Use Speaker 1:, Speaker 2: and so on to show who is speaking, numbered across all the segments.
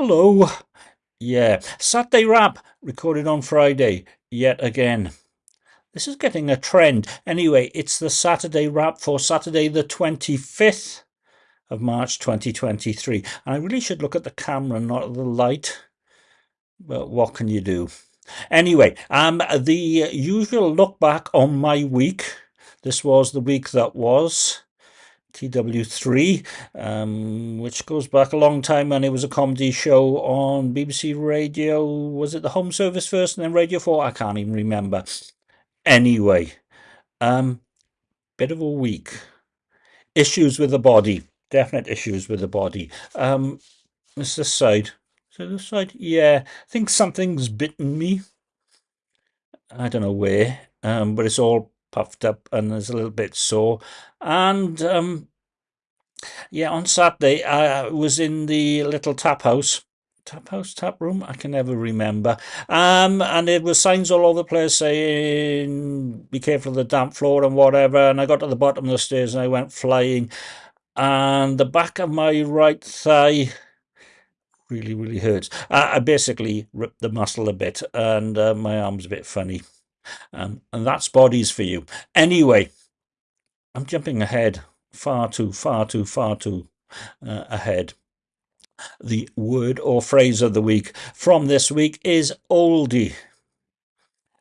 Speaker 1: Hello. Yeah, Saturday Wrap recorded on Friday yet again. This is getting a trend. Anyway, it's the Saturday Wrap for Saturday the 25th of March 2023. And I really should look at the camera, not the light. But what can you do? Anyway, um, the usual look back on my week. This was the week that was. TW3, um, which goes back a long time and it was a comedy show on BBC Radio. Was it the Home Service first and then Radio 4? I can't even remember. Anyway, um, bit of a week. Issues with the body. Definite issues with the body. Um, it's this side. So this side? Yeah, I think something's bitten me. I don't know where, um, but it's all puffed up and there's a little bit sore. And um, yeah, on Saturday I was in the little tap house. Tap house, tap room, I can never remember. Um, and it was signs all over the place saying, be careful of the damp floor and whatever. And I got to the bottom of the stairs and I went flying. And the back of my right thigh really, really hurts. I basically ripped the muscle a bit and uh, my arm's a bit funny. Um, and that's bodies for you. Anyway, I'm jumping ahead, far too, far too, far too uh, ahead. The word or phrase of the week from this week is oldie.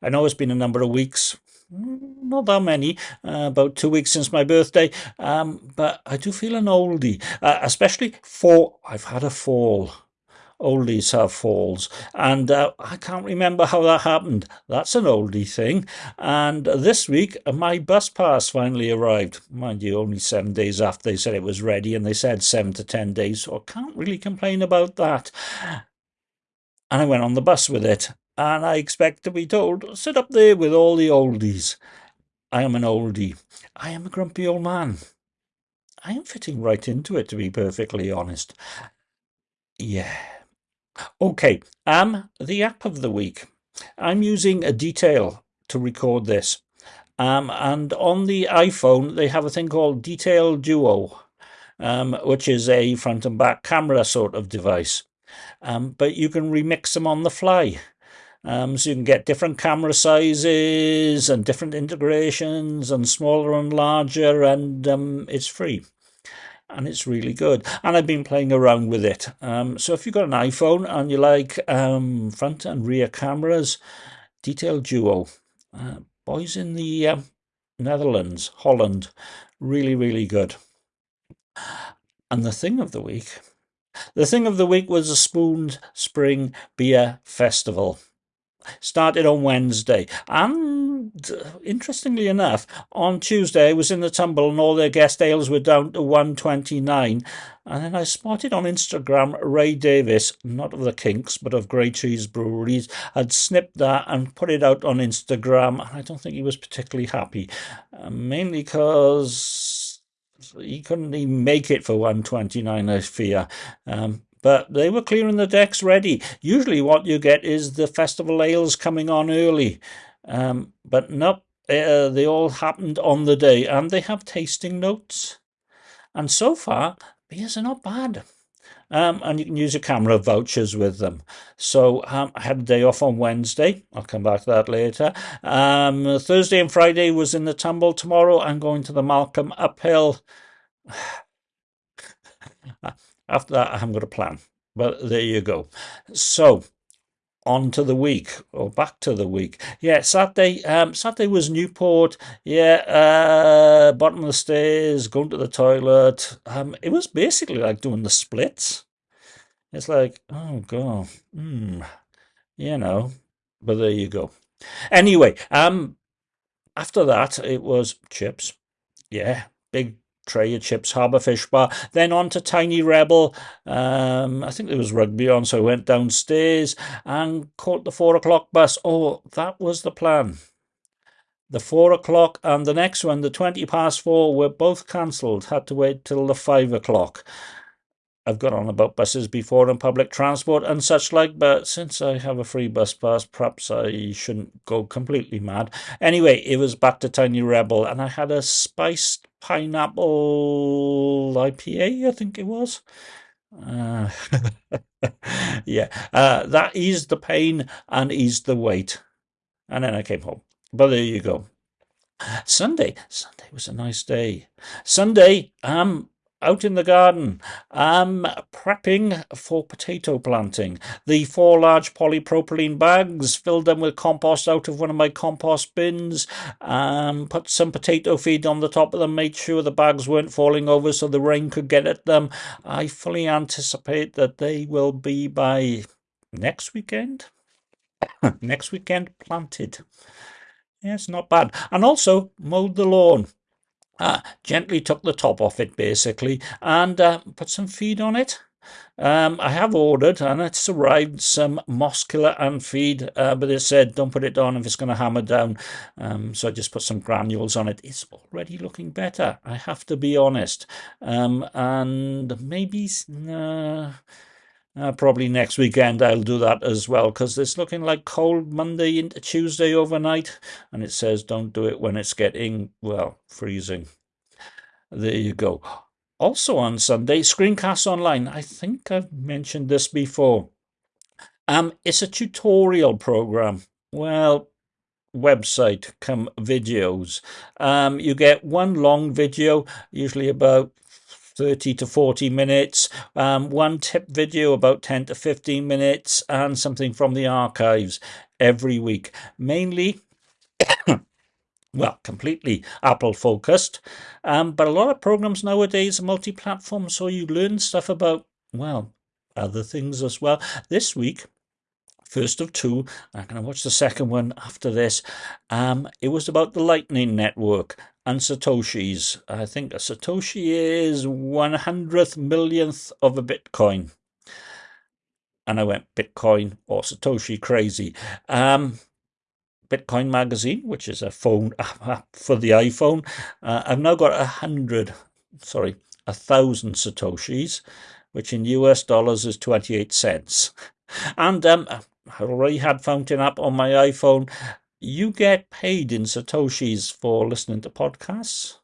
Speaker 1: I know it's been a number of weeks, not that many, uh, about two weeks since my birthday, um, but I do feel an oldie, uh, especially for I've had a fall oldies have falls. And uh, I can't remember how that happened. That's an oldie thing. And this week, my bus pass finally arrived. Mind you, only seven days after they said it was ready, and they said seven to ten days, so I can't really complain about that. And I went on the bus with it, and I expect to be told, sit up there with all the oldies. I am an oldie. I am a grumpy old man. I am fitting right into it, to be perfectly honest. Yeah. Okay, um, the app of the week. I'm using a detail to record this. Um, and on the iPhone, they have a thing called Detail Duo, um, which is a front and back camera sort of device. Um, but you can remix them on the fly. Um, so you can get different camera sizes and different integrations and smaller and larger, and um, it's free and it's really good. And I've been playing around with it. Um, so if you've got an iPhone and you like um, front and rear cameras, Detail Duo. Uh, boys in the uh, Netherlands, Holland, really, really good. And the thing of the week, the thing of the week was the Spoon Spring Beer Festival. Started on Wednesday, and interestingly enough, on Tuesday I was in the tumble and all their guest ales were down to 129. And then I spotted on Instagram Ray Davies, not of the Kinks, but of Grey Trees Breweries, had snipped that and put it out on Instagram. And I don't think he was particularly happy, uh, mainly because he couldn't even make it for 129, I fear. Um, but they were clearing the decks ready. Usually, what you get is the festival ales coming on early. Um, but nope, uh, they all happened on the day and they have tasting notes. And so far, beers are not bad. Um, and you can use your CAMRA vouchers with them. So um, I had a day off on Wednesday. I'll come back to that later. Um, Thursday and Friday was in the tumble. Tomorrow I'm going to the Malcolm uphill. After that, I haven't got a plan. But there you go. So on to the week or back to the week. Yeah, Saturday. Um, Saturday was Newport. Yeah, uh, bottom of the stairs, going to the toilet. Um, it was basically like doing the splits. It's like, oh god, hmm, you know. But there you go. Anyway, um, after that it was chips. Yeah, big tray of chips, harbour fish bar. Then on to Tiny Rebel. Um, I think there was rugby on, so I went downstairs and caught the four o'clock bus. Oh, that was the plan. The four o'clock and the next one, the 20 past four, were both cancelled. Had to wait till the five o'clock. I've got on about buses before and public transport and such like, but since I have a free bus pass, perhaps I shouldn't go completely mad. Anyway, it was back to Tiny Rebel, and I had a spiced pineapple IPA, I think it was. Uh, yeah, uh, the pain and eased the weight. And then I came home. But there you go. Sunday, Sunday was a nice day. Sunday, um, out in the garden. I'm prepping for potato planting. The four large polypropylene bags, filled them with compost out of one of my compost bins, um, put some potato feed on the top of them, made sure the bags weren't falling over so the rain could get at them. I fully anticipate that they will be by next weekend. next weekend planted. Yes, not bad. And also mowed the lawn. Uh, gently took the top off it basically and uh, put some feed on it. Um, I have ordered and it's arrived some killer and feed, uh, but they said don't put it on if it's going to hammer down. Um, so I just put some granules on it. It's already looking better, I have to be honest. Um, and maybe uh, uh, probably next weekend I'll do that as well because it's looking like cold Monday into Tuesday overnight and it says don't do it when it's getting, well, freezing. There you go. Also on Sunday, Screencast Online. I think I've mentioned this before. Um, it's a tutorial program. Well, website come videos. Um, you get one long video, usually about 30 to 40 minutes, um, one tip video about 10 to 15 minutes, and something from the archives every week. Mainly, well, completely Apple focused, um, but a lot of programs nowadays are multi platform, so you learn stuff about, well, other things as well. This week, first of two. I'm going to watch the second one after this. Um, it was about the Lightning Network and Satoshis. I think a Satoshi is one hundredth millionth of a Bitcoin. And I went Bitcoin or Satoshi crazy. Um, Bitcoin Magazine, which is a phone app for the iPhone. Uh, I've now got a hundred, sorry, a thousand Satoshis, which in US dollars is 28 cents. And um, I already had Fountain app on my iPhone. You get paid in Satoshis for listening to podcasts.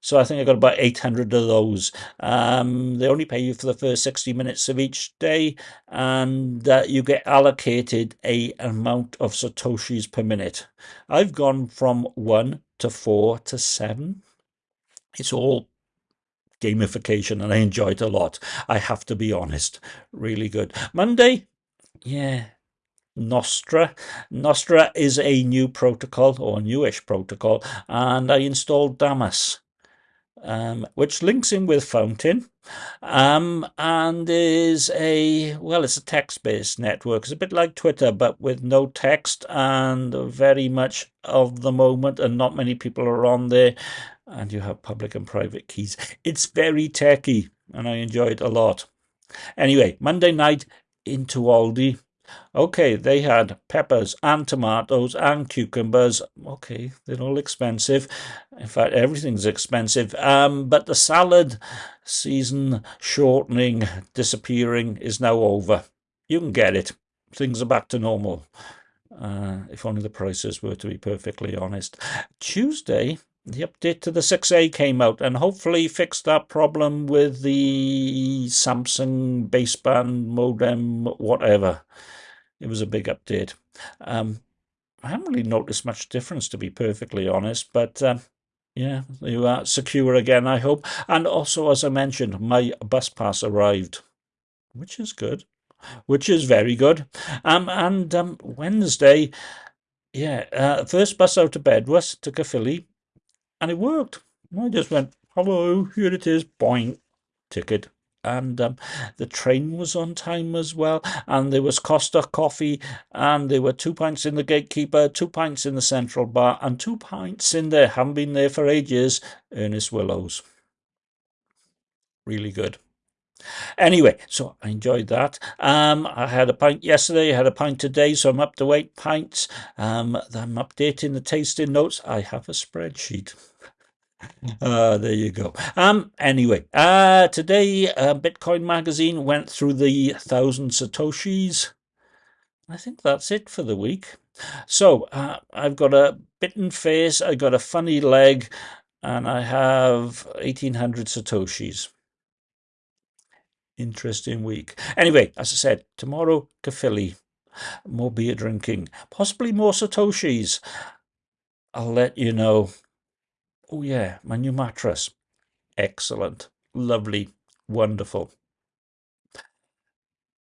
Speaker 1: So I think I got about 800 of those. Um, they only pay you for the first 60 minutes of each day, and uh, you get allocated a amount of satoshis per minute. I've gone from one to four to seven. It's all gamification, and I enjoy it a lot. I have to be honest. Really good. Monday, yeah, Nostr. Nostra is a new protocol or newish protocol, and I installed Damus. um, which links in with Fountain, um, and is a well, it's a text-based network. It's a bit like Twitter, but with no text and very much of the moment, and not many people are on there. And you have public and private keys. It's very techy, and I enjoy it a lot. Anyway, Monday night into Aldi Okay, they had peppers and tomatoes and cucumbers. Okay, they're all expensive. In fact, everything's expensive. Um, but the salad season shortening, disappearing is now over. You can get it. Things are back to normal. Uh, if only the prices were to be perfectly honest. Tuesday, the update to the 6A came out and hopefully fixed that problem with the Samsung baseband modem, whatever. It was a big update. Um, I haven't really noticed much difference, to be perfectly honest, but um, yeah, you are secure again, I hope. And also, as I mentioned, my bus pass arrived, which is good, which is very good. Um, and um, Wednesday, yeah, uh, first bus out of bed was to Caerphilly, and it worked. I just went, hello, here it is, boing, ticket and um, the train was on time as well. And there was Costa coffee, and there were two pints in the gatekeeper, two pints in the central bar, and two pints in there. Haven't been there for ages. Ernest Willows. Really good. Anyway, so I enjoyed that. Um, I had a pint yesterday, I had a pint today, so I'm up to eight pints. Um, I'm updating the tasting notes. I have a spreadsheet. Uh, there you go. Um, anyway, uh, today uh, Bitcoin Magazine went through the thousand Satoshis. I think that's it for the week. So uh, I've got a bitten face, I've got a funny leg, and I have 1800 Satoshis. Interesting week. Anyway, as I said, tomorrow, Caerphilly, more beer drinking, possibly more Satoshis. I'll let you know. Oh, yeah, my new mattress. Excellent. Lovely. Wonderful.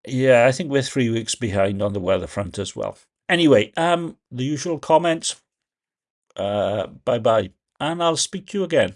Speaker 1: Yeah, I think we're three weeks behind on the weather front as well. Anyway, um, the usual comments. Uh, bye bye. And I'll speak to you again.